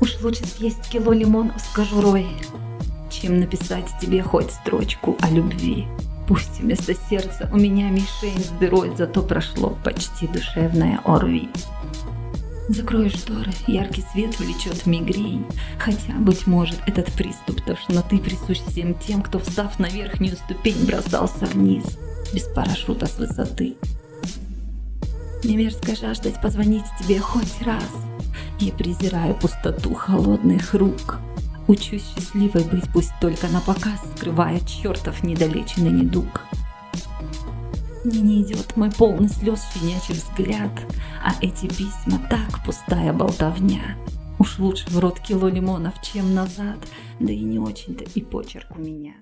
Уж лучше съесть кило лимонов с кожурой, чем написать тебе хоть строчку о любви. Пусть вместо сердца у меня мишень с дырой, зато прошло почти душевное орви. Закрою шторы, яркий свет влечет мигрень. Хотя, быть может, этот приступ тошноты присущ всем тем, кто, встав на верхнюю ступень, бросался вниз без парашюта с высоты. Мне мерзко жаждать позвонить тебе хоть раз. Я презираю пустоту холодных рук. Учусь счастливой быть, пусть только на показ, скрывая чертов недолеченный недуг. Мне не идет мой полный слез щенячий взгляд, а эти письма так пустая болтовня. Уж лучше в рот кило лимонов, чем назад, да и не очень-то и почерк у меня.